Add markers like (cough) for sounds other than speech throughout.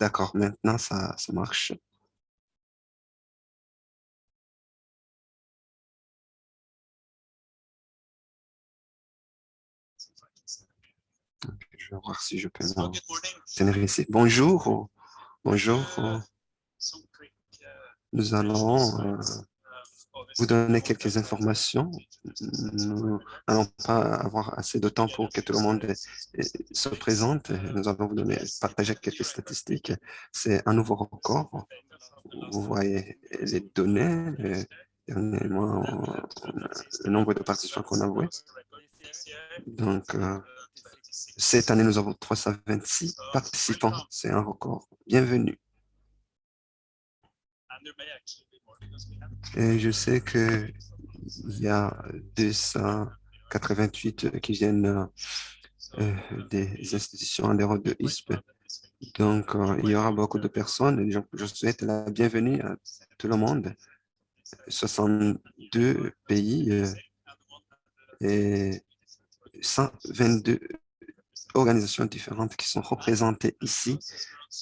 D'accord, maintenant ça, ça marche. Je vais voir si je peux tenir ici. Bonjour. Bonjour. Nous allons euh, vous donner quelques informations. Nous n'allons pas avoir assez de temps pour que tout le monde se présente. Nous allons vous donner, partager quelques statistiques. C'est un nouveau record. Vous voyez les données. Dernièrement, le nombre de participants qu'on a voué. Donc, euh, cette année, nous avons 326 participants. C'est un record. Bienvenue. Et je sais qu'il y a 288 qui viennent euh, des institutions en de ISP. Donc, euh, il y aura beaucoup de personnes. Je souhaite la bienvenue à tout le monde. 62 pays euh, et 122 organisations différentes qui sont représentées ici.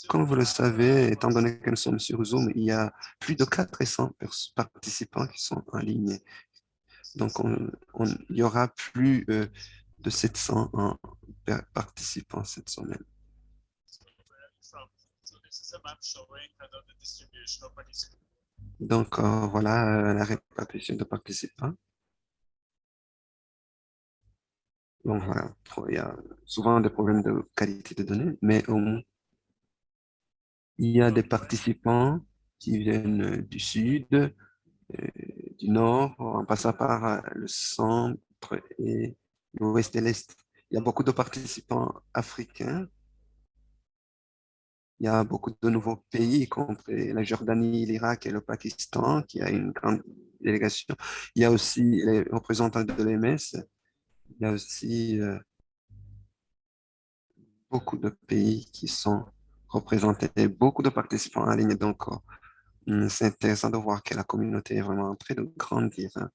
Comme vous le savez, étant donné que nous sommes sur Zoom, il y a plus de 400 participants qui sont en ligne. Donc, il y aura plus euh, de 700 participants cette semaine. Donc, euh, voilà la répartition de participants. Il y a souvent des problèmes de qualité de données, mais il y a des participants qui viennent du sud, euh, du nord, en passant par euh, le centre et l'ouest et l'est. Il y a beaucoup de participants africains. Il y a beaucoup de nouveaux pays, compris la Jordanie, l'Irak et le Pakistan, qui a une grande délégation. Il y a aussi les représentants de l'EMS. Il y a aussi euh, beaucoup de pays qui sont représentés, beaucoup de participants en ligne. Donc, euh, c'est intéressant de voir que la communauté est vraiment en train de grandir. Hein.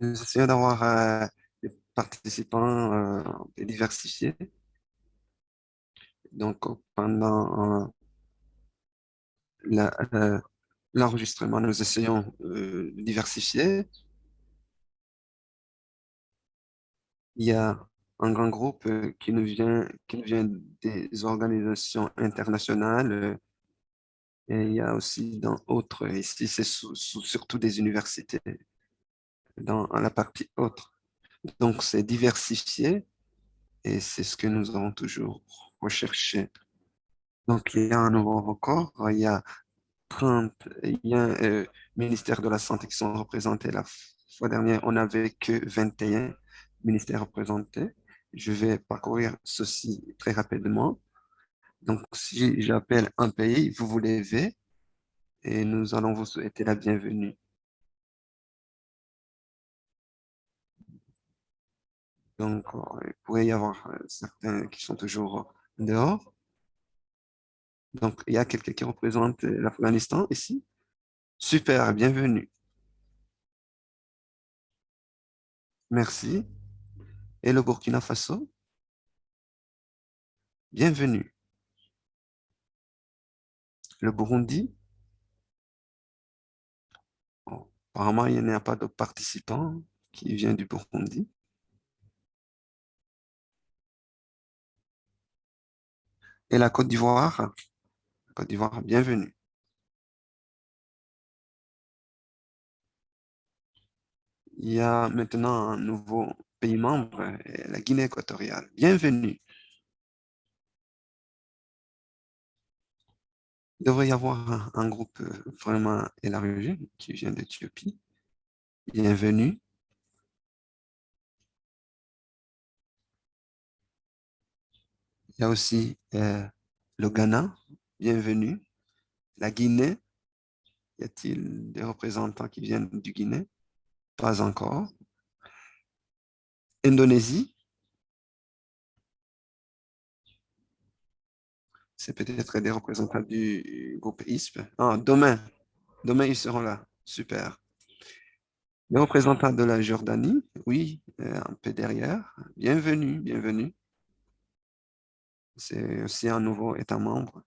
Nous essayons d'avoir euh, des participants diversifiés. Donc, pendant l'enregistrement, nous essayons de diversifier il y a un grand groupe euh, qui nous vient, qui vient des organisations internationales euh, et il y a aussi dans autres, ici c'est surtout des universités, dans la partie autre. Donc c'est diversifié et c'est ce que nous avons toujours recherché. Donc il y a un nouveau record, il y a 30, il y a euh, de la Santé qui sont représentés la fois dernière, on n'avait que 21 ministère représenté. Je vais parcourir ceci très rapidement. Donc, si j'appelle un pays, vous vous levez et nous allons vous souhaiter la bienvenue. Donc, il pourrait y avoir euh, certains qui sont toujours dehors. Donc, il y a quelqu'un qui représente l'Afghanistan ici. Super, bienvenue. Merci et le Burkina Faso. Bienvenue. Le Burundi. apparemment, il n'y a pas de participants qui vient du Burundi. Et la Côte d'Ivoire. Côte d'Ivoire, bienvenue. Il y a maintenant un nouveau pays membre, la Guinée équatoriale. Bienvenue. Il devrait y avoir un, groupe euh, vraiment élargi qui vient d'Éthiopie. Bienvenue. Il y a aussi euh, le Ghana. Bienvenue. La Guinée. Y a-t-il des représentants qui viennent du Guinée? Pas encore. Indonésie. C'est peut-être des représentants du groupe ISP. Ah, demain, demain ils seront là. Super. Les représentants de la Jordanie, oui, euh, un peu derrière. Bienvenue, bienvenue. c'est aussi un nouveau État membre.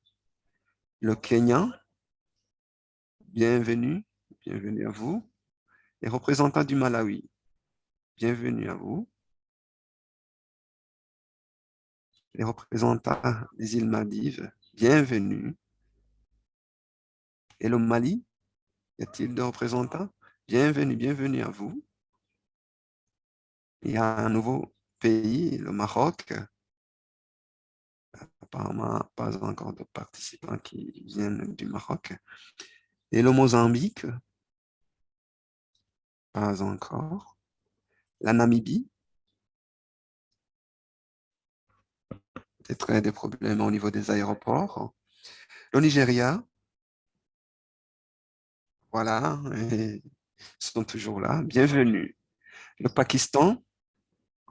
Le Kenya, bienvenue, bienvenue à vous. Les représentants du Malawi, bienvenue à vous. Les représentants des îles Maldives, bienvenue. Et le Mali, y a-t-il de représentants? Bienvenue, bienvenue à vous. Il y a un nouveau pays, le Maroc. Apparemment, pas encore de participants qui viennent du Maroc. Et le Mozambique, pas encore. La Namibie, peut-être des problèmes au niveau des aéroports. Le Nigeria, voilà, ils sont toujours là. Bienvenue. Le Pakistan,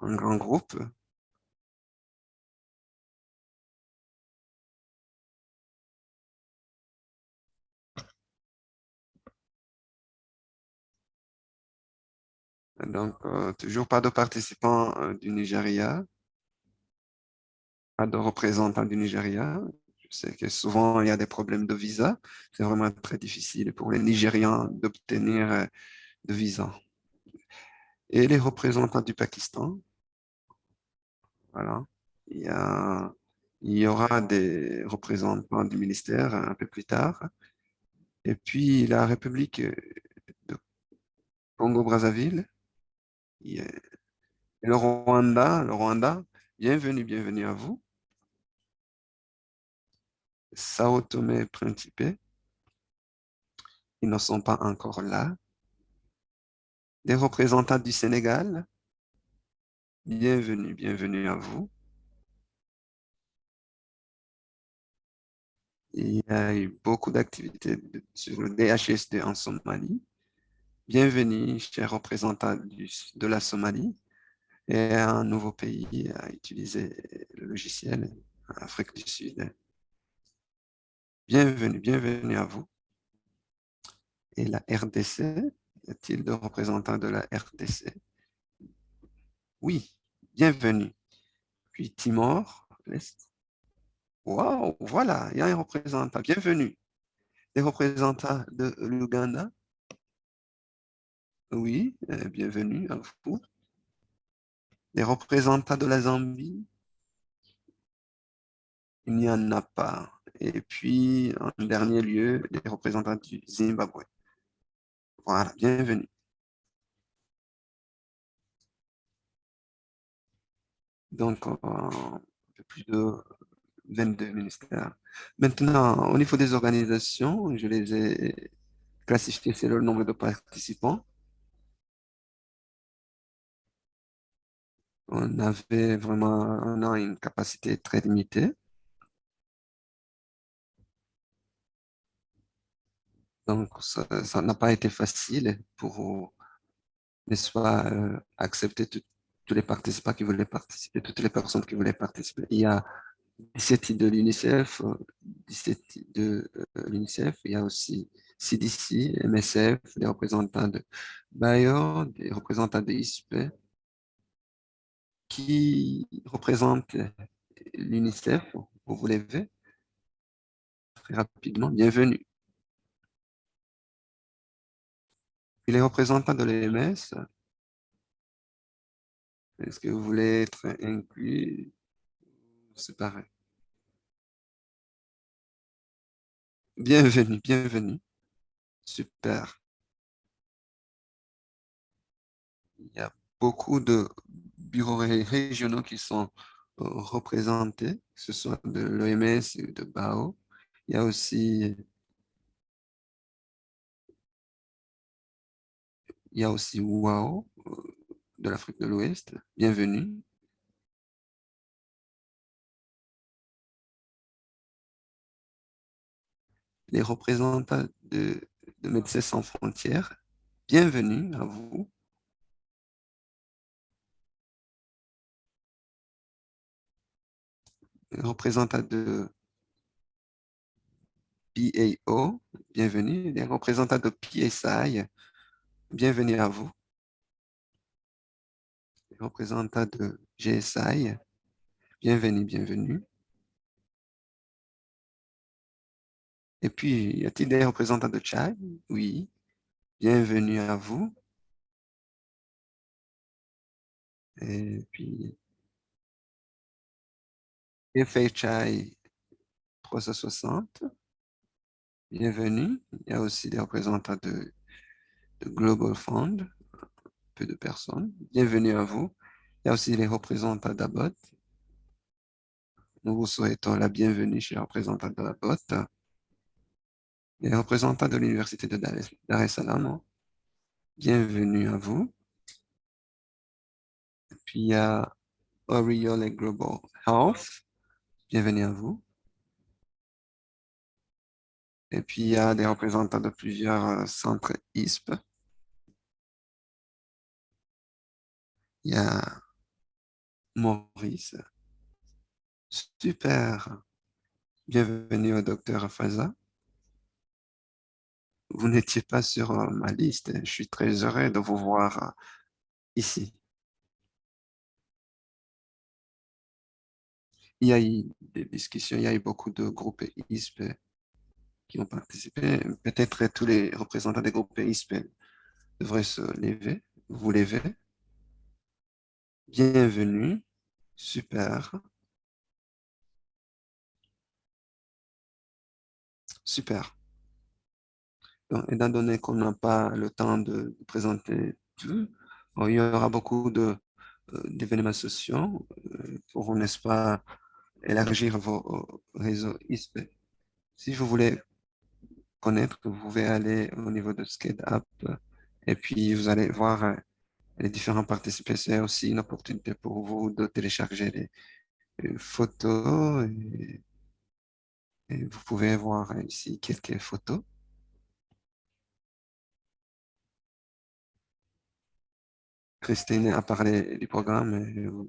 un grand groupe. Donc, euh, toujours pas de participants euh, du Nigeria, de représentants du Nigeria. Je sais que souvent, il y a des problèmes de visa. C'est vraiment très difficile pour les Nigérians d'obtenir euh, de visa. Et les représentants du Pakistan, voilà. Il y, il y aura des représentants du ministère un peu plus tard. Et puis, la République de Congo-Brazzaville, le Rwanda, le Rwanda, bienvenue, bienvenue à vous. Sao Tomé Principe, ils ne sont pas encore là. Des représentants du Sénégal, bienvenue, bienvenue à vous. Il y a eu beaucoup d'activités sur le DHSD en Somalie. Bienvenue, chers représentants de la Somalie et un nouveau pays à utiliser le logiciel, Afrique du Sud. Bienvenue, bienvenue à vous. Et la RDC, y a-t-il de représentants de la RDC? Oui, bienvenue. Puis Timor, l'Est. Wow, voilà, il y a un représentant. Bienvenue. Des représentants de l'Ouganda, oui, euh, bienvenue à vous. Les représentants de la Zambie, il n'y en a pas. Et puis, en dernier lieu, les représentants du Zimbabwe. Voilà, bienvenue. Donc, un peu plus de 22 ministères. Maintenant, au niveau des organisations, je les ai classifiées c'est le nombre de participants. on avait vraiment on a une capacité très limitée. Donc, ça n'a pas été facile pour, n'est-ce pas, euh, accepter tous les participants qui voulaient participer, toutes les personnes qui voulaient participer. Il y a 17 de l'UNICEF, 17 de euh, l'UNICEF, il y a aussi CDC, MSF, des représentants de Bayer, des représentants de ISP, qui représente l'UNICEF. Vous vous levez très rapidement. Bienvenue. Et les représentants de l'EMS, est-ce que vous voulez être inclus? C'est pareil. Bienvenue, bienvenue. Super. Il y a beaucoup de bureaux régionaux qui sont euh, représentés, que ce soit de l'OMS ou de BAO. Il y a aussi il y a aussi WAO euh, de l'Afrique de l'Ouest. Bienvenue. Les représentants de, de Médecins sans frontières, bienvenue à vous. représentants de PAO, bienvenue. Les représentants de PSI, bienvenue à vous, les représentants de GSI, bienvenue, bienvenue. Et puis, y a-t-il des représentants de Tchad? Oui, bienvenue à vous. Et puis, FHI 360, bienvenue. Il y a aussi des représentants de de Global Fund, peu de personnes. Bienvenue à vous. Il y a aussi les représentants d'Abot. Nous vous souhaitons la bienvenue chez les représentants d'Abot. Les représentants de l'Université de Dar es Salaam, bienvenue à vous. Et puis il y a Oriole Global Health, bienvenue à vous. Et puis il y a des représentants de plusieurs euh, centres ISP. Il y a Maurice. Super. Bienvenue au docteur Faza. Vous n'étiez pas sur euh, ma liste. Je suis très heureux de vous voir euh, ici. Il y a eu des discussions, il y a eu beaucoup de groupes ISP qui ont participé. Peut-être tous les représentants des groupes ISP devraient se lever. Vous levez. Bienvenue. Super. Super. Donc, étant donné qu'on n'a pas le temps de présenter tout, il y aura beaucoup euh, d'événements sociaux euh, pour, n'est-ce pas, élargir vos réseaux ISP. Si vous voulez connaître, vous pouvez aller au niveau de ScadeUp et puis vous allez voir euh, les différents participants. C'est aussi une opportunité pour vous de télécharger les photos et vous pouvez voir ici quelques photos. Christine a parlé du programme.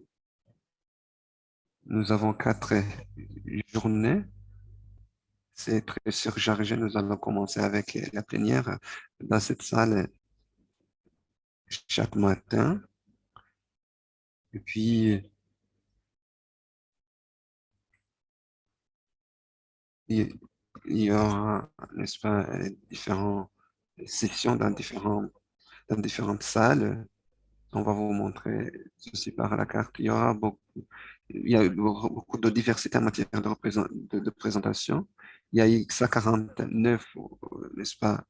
Nous avons quatre journées. C'est très surchargé. Nous allons commencer avec la plénière dans cette salle chaque matin. Et puis, il y aura, n'est-ce pas, différentes sessions dans, dans différentes salles on va vous montrer ceci par la carte. Il y aura beaucoup, il y a beaucoup de diversité en matière de, présentation. Il y a eu 149, n'est-ce pas,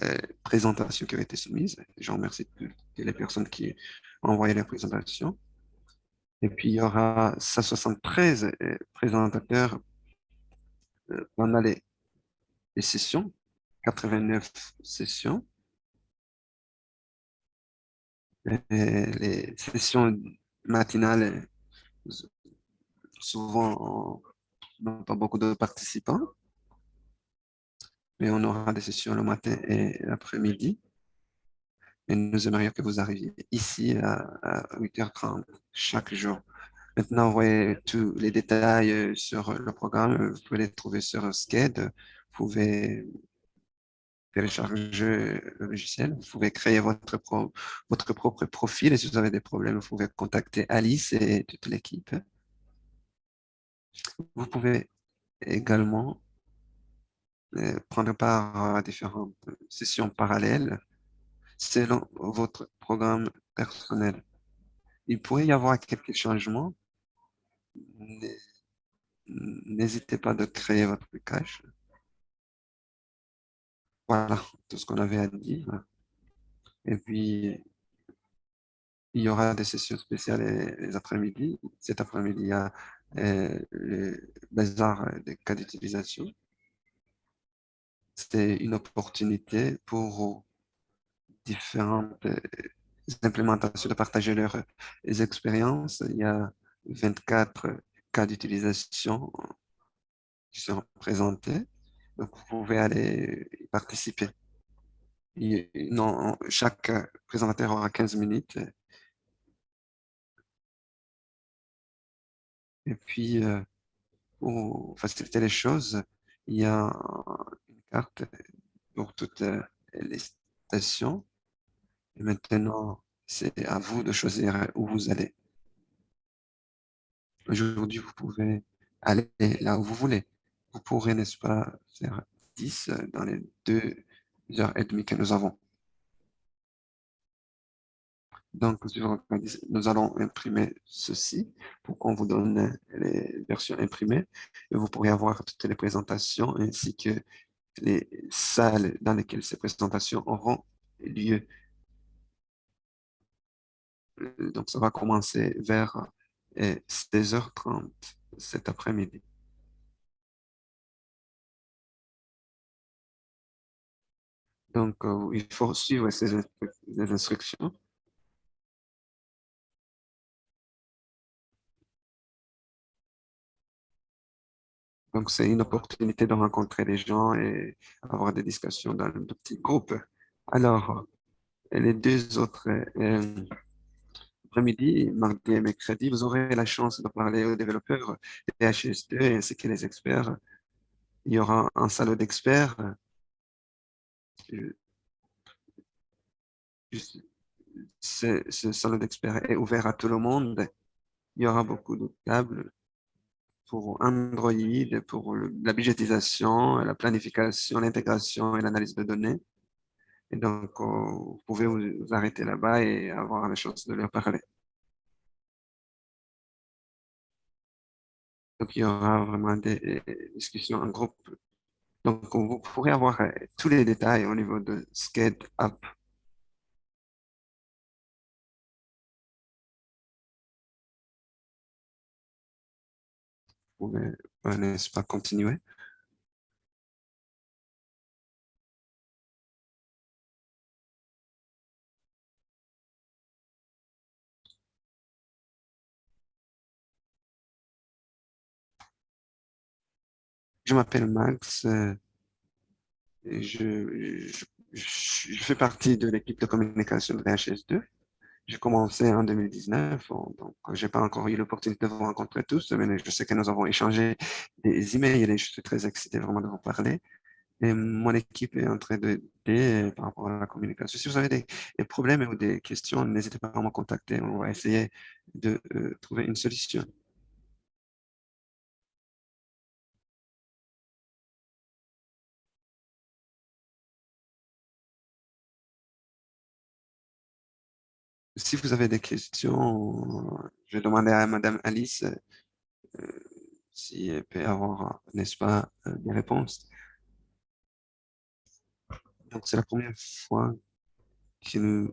euh, présentations qui ont été soumises. Je remercie toutes les personnes qui ont envoyé les présentations. Et puis, il y aura 173 euh, présentateurs euh, pendant les, sessions, 89 sessions. les sessions matinales, souvent, on n'a pas beaucoup de participants, mais on aura des sessions le matin et l'après-midi. Et nous aimerions que vous arriviez ici à, 8h30 chaque jour. Maintenant, vous voyez tous les détails sur le programme. Vous pouvez les trouver sur SCAD. Vous pouvez télécharger le logiciel. Vous pouvez créer votre, propre profil et si vous avez des problèmes, vous pouvez contacter Alice et toute l'équipe. Vous pouvez également prendre part à différentes sessions parallèles selon votre programme personnel. Il pourrait y avoir quelques changements. N'hésitez pas de créer votre cache. Voilà tout ce qu'on avait à dire. Et puis, il y aura des sessions spéciales les, après-midi. Cet après-midi, il y a euh, le bazar des cas d'utilisation. C'est une opportunité pour différentes euh, implémentations de partager leurs expériences. Il y a 24 cas d'utilisation qui sont présentés. Donc, vous pouvez aller y participer. non, chaque présentateur aura 15 minutes. Et puis, euh, pour faciliter les choses, il y a carte pour toutes les stations. Et maintenant, c'est à vous de choisir où vous allez. Aujourd'hui, vous pouvez aller là où vous voulez vous pourrez, n'est-ce pas, faire 10 dans les deux heures et demie que nous avons. Donc, nous allons imprimer ceci pour qu'on vous donne les versions imprimées et vous pourrez avoir toutes les présentations ainsi que les salles dans lesquelles ces présentations auront lieu. Donc, ça va commencer vers 16h30 cet après-midi. Donc, euh, il faut suivre ces instructions. Donc, c'est une opportunité de rencontrer les gens et avoir des discussions dans de petits groupes. Alors, les deux autres euh, après-midi, mardi et mercredi, vous aurez la chance de parler aux développeurs PHS2 ainsi que les experts. Il y aura un salon d'experts. Ce salon d'experts est ouvert à tout le monde. Il y aura beaucoup de tables pour Android, pour la budgétisation, la planification, l'intégration et l'analyse de données. Et donc, vous pouvez vous arrêter là-bas et avoir la chance de leur parler. Donc, il y aura vraiment des discussions en groupe. Donc, vous pourrez avoir euh, tous les détails au niveau de Scale Up. Pouvez, euh, n'est-ce pas, continuer? Je m'appelle Max. Euh, je, fais partie de l'équipe de communication de VHS2. J'ai commencé en 2019, donc je n'ai pas encore eu l'opportunité de vous rencontrer tous, mais je sais que nous avons échangé des emails et je suis très excité vraiment de vous parler. Et mon équipe est en train d'aider par rapport à la communication. Si vous avez des, problèmes ou des questions, n'hésitez pas à me contacter. On va essayer de euh, trouver une solution. Si vous avez des questions, je vais demander à Madame Alice euh, si elle peut avoir, n'est-ce pas, euh, des réponses. Donc, c'est la première fois que nous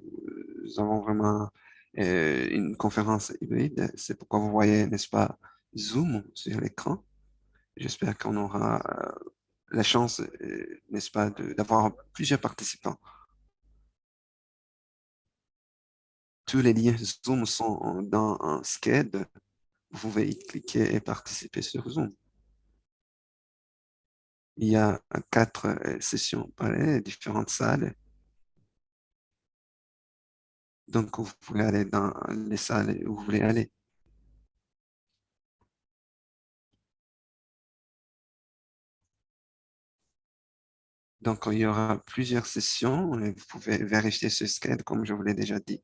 avons vraiment euh, une conférence hybride. C'est pourquoi vous voyez, n'est-ce pas, Zoom sur l'écran. J'espère qu'on aura la chance, n'est-ce pas, d'avoir plusieurs participants. Tous les liens Zoom sont dans un SCAD. Vous pouvez y cliquer et participer sur Zoom. Il y a quatre euh, sessions pareilles, différentes salles. Donc, vous pouvez aller dans les salles où vous voulez aller. Donc, il y aura plusieurs sessions vous pouvez vérifier ce SCAD, comme je vous l'ai déjà dit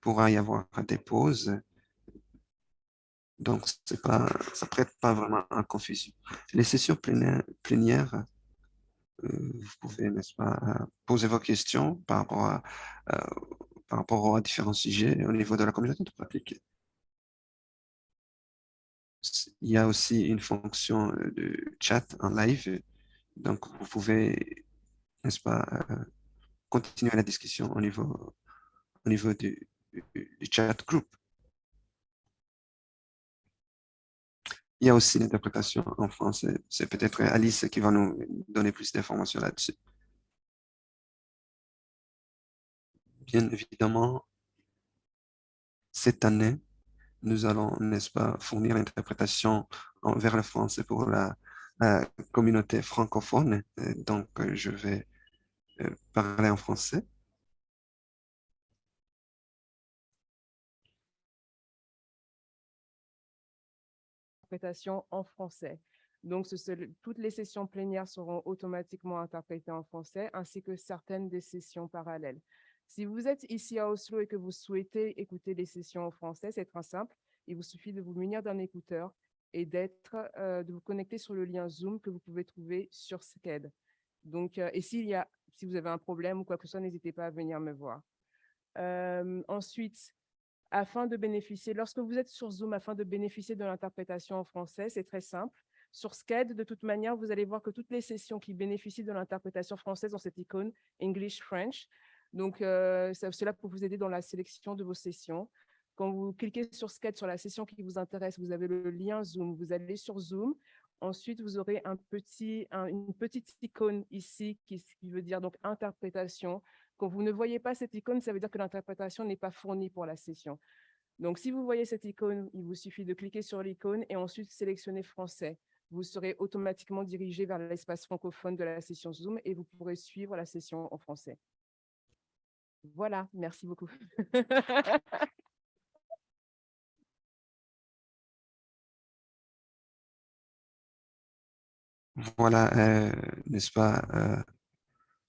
pourra y avoir des pauses. Donc, pas, ça ne prête pas vraiment à confusion. Les sessions plénières, euh, vous pouvez, n'est-ce pas, poser vos questions par rapport, à, euh, par rapport à différents sujets au niveau de la communauté de pratique. Il y a aussi une fonction de chat en live. Donc, vous pouvez, n'est-ce pas, euh, continuer la discussion au niveau, au niveau du, du chat group. Il y a aussi l'interprétation en français. C'est peut-être Alice qui va nous donner plus d'informations là-dessus. Bien évidemment, cette année, nous allons, n'est-ce pas, fournir l'interprétation vers le français pour la, communauté francophone. Donc, je vais euh, parler en français. En français. Donc, toutes les sessions plénières seront automatiquement interprétées en français, ainsi que certaines des sessions parallèles. Si vous êtes ici à Oslo et que vous souhaitez écouter les sessions en français, c'est très simple. Il vous suffit de vous munir d'un écouteur et d'être, de vous connecter sur le lien Zoom que vous pouvez trouver sur SCED. Donc, et s'il y a, si vous avez un problème ou quoi que ce soit, n'hésitez pas à venir me voir. ensuite, afin de bénéficier, lorsque vous êtes sur Zoom, afin de bénéficier de l'interprétation en français, c'est très simple. Sur SCED, de toute manière, vous allez voir que toutes les sessions qui bénéficient de l'interprétation française ont cette icône English-French. Donc, euh, c'est là pour vous aider dans la sélection de vos sessions. Quand vous cliquez sur SCED, sur la session qui vous intéresse, vous avez le lien Zoom. Vous allez sur Zoom. Ensuite, vous aurez une petite icône ici qui, qui veut dire donc interprétation. Quand vous ne voyez pas cette icône, ça veut dire que l'interprétation n'est pas fournie pour la session. Donc, si vous voyez cette icône, il vous suffit de cliquer sur l'icône et ensuite sélectionner français vous serez automatiquement dirigé vers l'espace francophone de la session Zoom et vous pourrez suivre la session en français. Voilà, merci beaucoup. (laughs) Voilà, euh, n'est-ce pas, euh,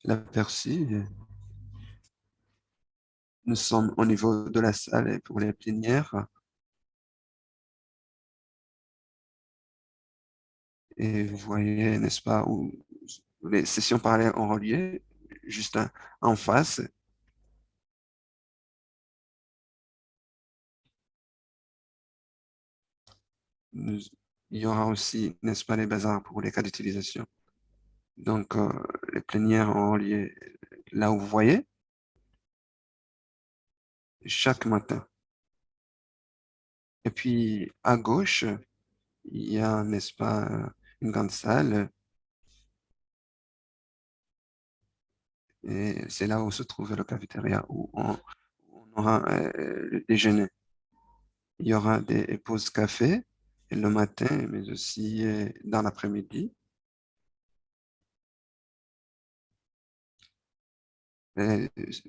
l'aperçu. Nous sommes au niveau de la salle pour les plénières. Et vous voyez, n'est-ce pas, où les sessions parallèles ont relié, juste en face. il y aura aussi, n'est-ce pas, les bazars pour les cas d'utilisation. Donc, euh, les plénières ont relié là où vous voyez, chaque matin. Et puis, à gauche, il y a, n'est-ce pas, une grande salle. Et c'est là où se trouve le cafétéria, où on, aura euh, le déjeuner. Il y aura des pauses café le matin, mais aussi euh, dans l'après-midi.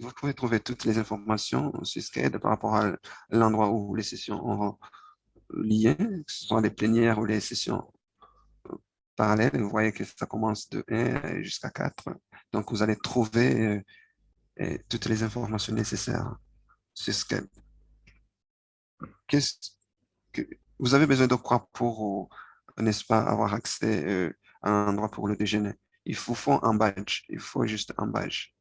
Vous pouvez trouver toutes les informations sur SCADE par rapport à l'endroit où les sessions auront lié, que ce soit les plénières ou les sessions parallèle, vous voyez que ça commence de 1 jusqu'à 4. Donc, vous allez trouver euh, toutes les informations nécessaires sur Skype. Vous avez besoin de quoi pour, n'est-ce pas, avoir accès euh, à un endroit pour le déjeuner? Il faut un badge, il faut juste un badge.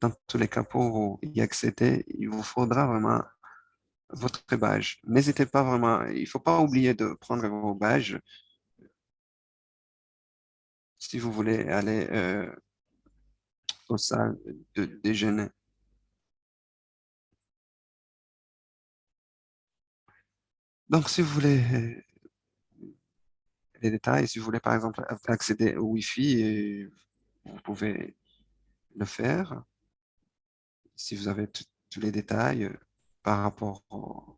Dans tous les cas, pour y accéder, il vous faudra vraiment votre badge. N'hésitez pas vraiment, il ne faut pas oublier de prendre vos badges si vous voulez aller euh, aux salles de déjeuner. Donc, si vous voulez euh, les détails, si vous voulez par exemple accéder au Wi-Fi, euh, vous pouvez le faire. Si vous avez tous les détails par rapport au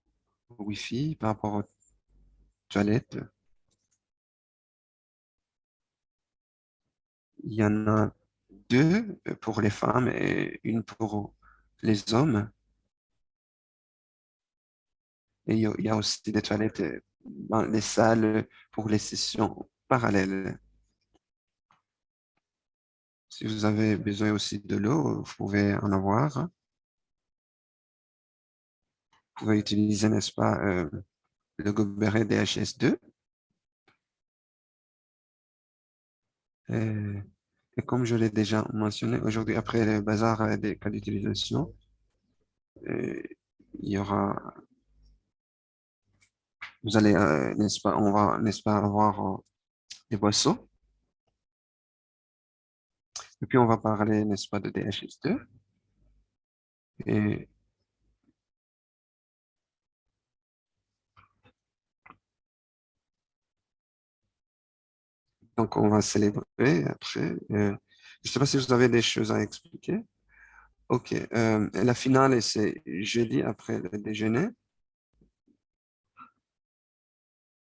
Wi-Fi, par rapport aux toilettes, il y en a deux pour les femmes et une pour les hommes. Et il y a aussi des toilettes dans les salles pour les sessions parallèles. Si vous avez besoin aussi de l'eau, vous pouvez en avoir. Vous pouvez utiliser, n'est-ce pas, euh, le gobelet DHS2. Et, comme je l'ai déjà mentionné, aujourd'hui, après le bazar des cas d'utilisation, il y aura, vous allez, euh, n'est-ce pas, on va, n'est-ce pas, avoir euh, des boissons. Et puis, on va parler, n'est-ce pas, de DHS2. Et Donc, on va célébrer après. Euh, je ne sais pas si vous avez des choses à expliquer. OK. Euh, la finale, c'est jeudi après le déjeuner.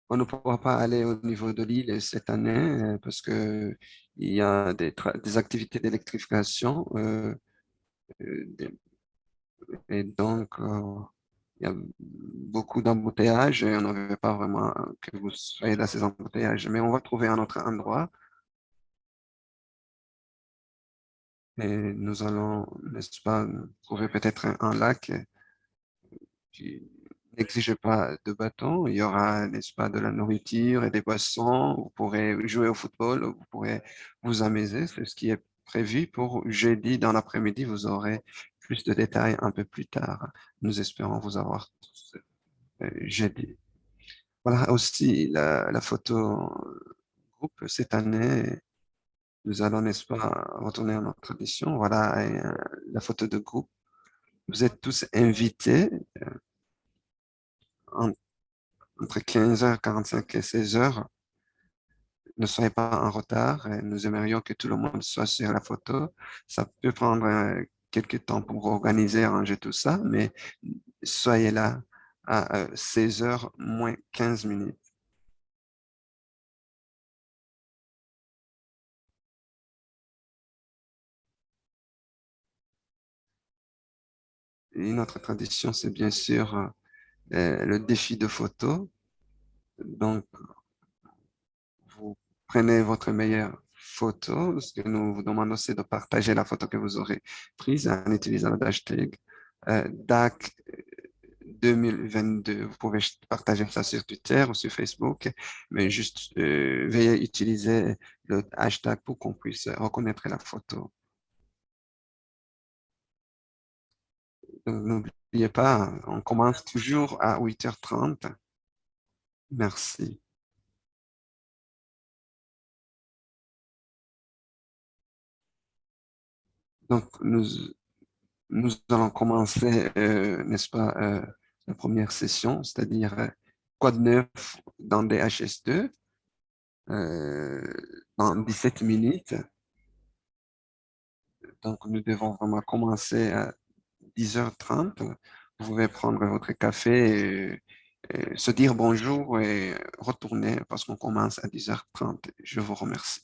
On ne pourra pas aller au niveau de l'île cette année euh, parce qu'il y a des, activités d'électrification. et donc, il y a beaucoup d'embouteillages et on n'avait pas vraiment que vous soyez dans ces embouteillages. Mais on va trouver un autre endroit. Et nous allons, n'est-ce pas, trouver peut-être un, lac. N'exigez pas de bâton. Il y aura, n'est-ce pas, de la nourriture et des boissons. Vous pourrez jouer au football, vous pourrez vous amuser. C'est ce qui est prévu pour jeudi dans l'après-midi. Vous aurez plus de détails un peu plus tard. Nous espérons vous avoir euh, jeudi. Voilà aussi la, la photo groupe cette année. Nous allons, n'est-ce pas, retourner à notre tradition. Voilà euh, la photo de groupe. Vous êtes tous invités euh, entre 15h45 et 16h. Ne soyez pas en retard. Nous aimerions que tout le monde soit sur la photo. Ça peut prendre euh, quelques temps pour organiser, ranger tout ça, mais soyez là à 16h moins 15 minutes. Une autre tradition, c'est bien sûr euh, le défi de photo. Donc, vous prenez votre meilleure photo. Ce que nous vous demandons, c'est de partager la photo que vous aurez prise en utilisant le hashtag euh, DAC 2022. Vous pouvez partager ça sur Twitter ou sur Facebook, mais juste euh, veuillez utiliser le hashtag pour qu'on puisse reconnaître la photo. N'oubliez pas, on commence toujours à 8h30. Merci. Donc, nous, allons commencer, euh, n'est-ce pas, euh, la première session, c'est-à-dire euh, quoi de neuf dans DHS2 dans 17 minutes. Donc, nous devons vraiment commencer à 10h30. Vous pouvez prendre votre café, et se dire bonjour et retourner parce qu'on commence à 10h30. Je vous remercie.